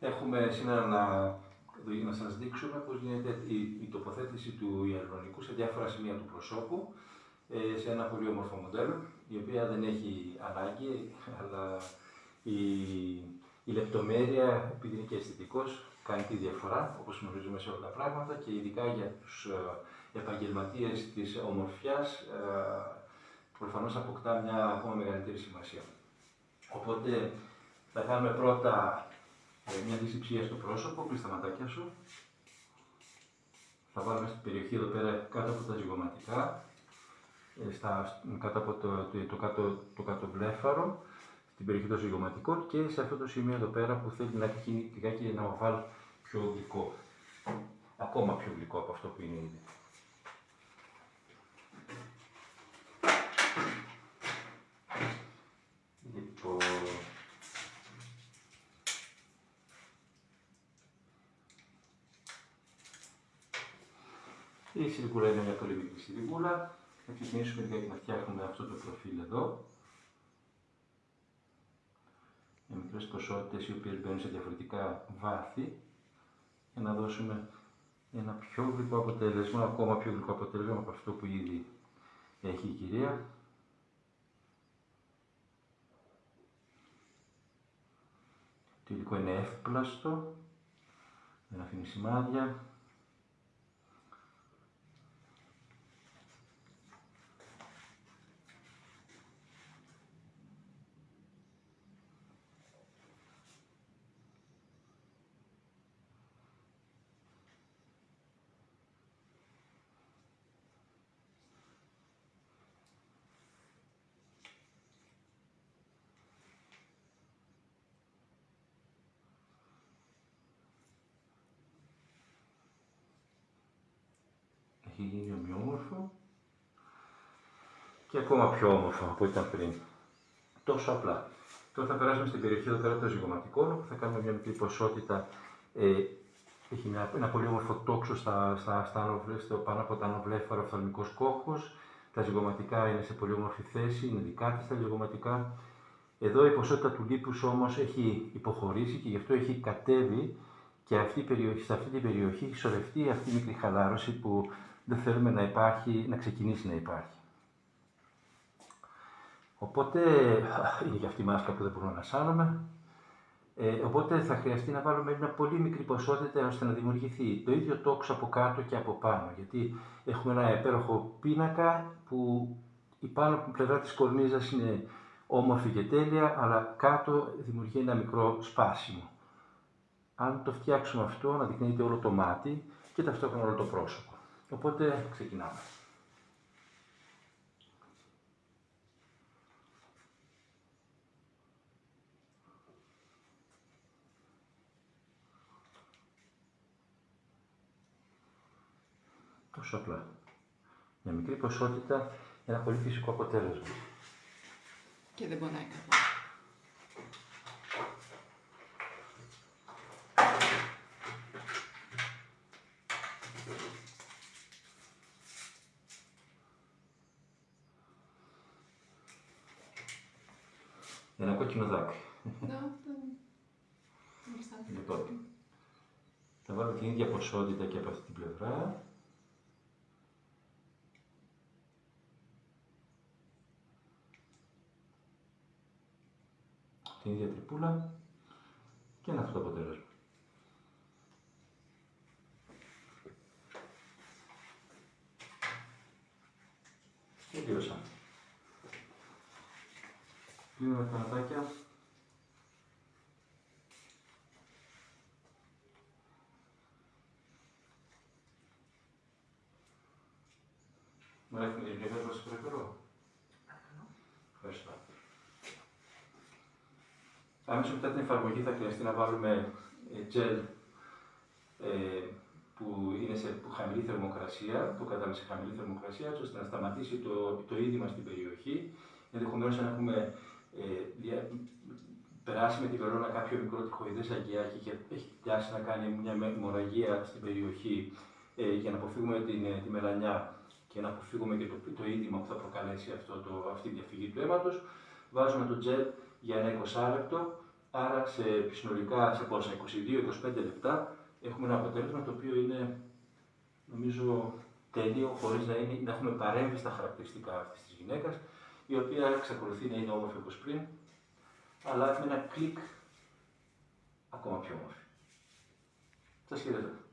Έχουμε σήμερα να, να σας δείξουμε πώς γίνεται η, η τοποθέτηση του ιαλουρονικού σε διάφορα σημεία του προσώπου ε, σε ένα πολύ όμορφο μοντέλο, η οποία δεν έχει ανάγκη, αλλά η, η λεπτομέρεια, επειδή είναι και αισθητικός, κάνει τη διαφορά, όπως γνωρίζουμε σε όλα τα πράγματα και ειδικά για τους ε, επαγγελματίες της ομορφιάς, ε, προφανώς αποκτά μια ακόμα μεγαλύτερη σημασία. Οπότε θα κάνουμε πρώτα ε, μια δυσυψία στο πρόσωπο, κλείς τα ματάκια σου. Θα βάλουμε στην περιοχή εδώ πέρα κάτω από τα ζυγωματικά, ε, στα, κάτω από το, το, το, κάτω, το κάτω βλέφαρο, στην περιοχή των ζυγωματικών και σε αυτό το σημείο εδώ πέρα που θέλει να έχει λιγάκι ένα οβάλ πιο γλυκό. Ακόμα πιο γλυκό από αυτό που είναι ήδη. Λοιπόν, η σιλικούλα είναι μια πολύ μικρή σιλικούλα. Θα ξεκινήσουμε λιγάκι να φτιάχνουμε αυτό το προφίλ εδώ. Με μικρές ποσότητες οι οποίες μπαίνουν σε διαφορετικά βάθη για να δώσουμε ένα πιο γλυκό αποτέλεσμα, ακόμα πιο γλυκό αποτέλεσμα από αυτό που ήδη έχει η κυρία. Το υλικό είναι εύπλαστο, δεν αφήνει σημάδια. Έχει γίνει ομοιόμορφο και ακόμα πιο όμορφο από ό,τι ήταν πριν. Τόσο απλά. Τώρα θα περάσουμε στην περιοχή εδώ πέρα των ζυγωματικών, όπου θα κάνουμε μια μικρή ποσότητα. Ε, έχει μια, ένα πολύ όμορφο τόξο στα, στα, στα στο, πάνω από τα ανοβλέφαρα οφθαλμικός κόχος. Τα ζυγωματικά είναι σε πολύ όμορφη θέση, είναι δικά της τα ζυγωματικά. Εδώ η ποσότητα του λίπους όμως έχει υποχωρήσει και γι' αυτό έχει κατέβει και αυτή η περιοχή, σε αυτή την περιοχή έχει σωρευτεί αυτή η μικρή χαλάρωση που δεν θέλουμε να, υπάρχει, να ξεκινήσει να υπάρχει. Οπότε, είναι και αυτή η μάσκα που δεν μπορούμε να σάνουμε. Ε, οπότε θα χρειαστεί να βάλουμε μια πολύ μικρή ποσότητα ώστε να δημιουργηθεί το ίδιο τόξο από κάτω και από πάνω. Γιατί έχουμε ένα υπέροχο πίνακα που η πάνω πλευρά της κορνίζας είναι όμορφη και τέλεια, αλλά κάτω δημιουργεί ένα μικρό σπάσιμο. Αν το φτιάξουμε αυτό, να δείχνεται όλο το μάτι και ταυτόχρονα όλο το πρόσωπο. Οπότε ξεκινάμε. Τόσο απλά. Μια μικρή ποσότητα, ένα πολύ φυσικό αποτέλεσμα. Και δεν πονάει καθόλου. Ένα κόκκινο δάκρυ. Ναι, Λοιπόν, θα βάλω την ίδια ποσότητα και από αυτή την πλευρά. Την ίδια τρυπούλα και ένα αυτό το αποτέλεσμα. Τελείωσα. Κλείνουμε τα ματάκια. Μου έχουμε την πλευρά σας παρακαλώ. Ευχαριστώ. Άμεσα μετά την εφαρμογή θα χρειαστεί να βάλουμε gel ε, που είναι σε χαμηλή θερμοκρασία, το κατάμε σε χαμηλή θερμοκρασία, ώστε να σταματήσει το, το είδημα στην περιοχή. Ενδεχομένως αν έχουμε ε, περάσει με τη βερόνα κάποιο μικρό τυχοειδές αγκιάκι και έχει πιάσει να κάνει μια μοραγία στην περιοχή ε, για να αποφύγουμε την, ε, τη μελανιά και να αποφύγουμε και το, το είδημα που θα προκαλέσει αυτό το, αυτή η διαφυγή του αίματος, βάζουμε το τζελ για ένα 20 λεπτό, Άρα σε συνολικά σε πόσα, 22-25 λεπτά έχουμε ένα αποτέλεσμα το οποίο είναι νομίζω τέλειο χωρίς να, είναι, να έχουμε παρέμβει στα χαρακτηριστικά αυτής της γυναίκας η οποία εξακολουθεί να είναι όμορφη όπως πριν αλλά με ένα κλικ ακόμα πιο όμορφη. Σας χαιρετώ.